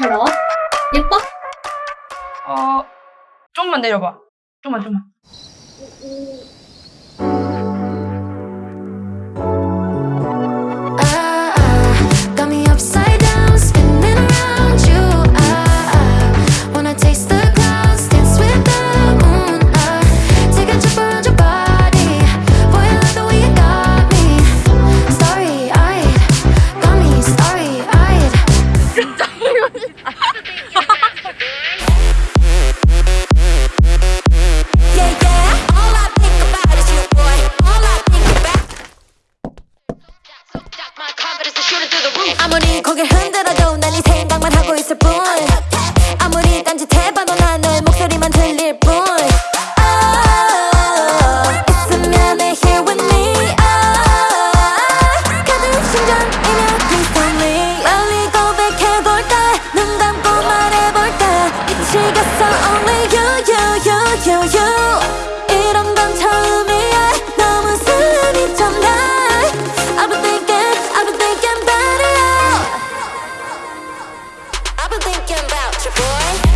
것처럼 예뻐? 어... 좀만 내려봐. 좀만 좀만. shoot it through the roof. 아무리 고개 흔들어 your boy.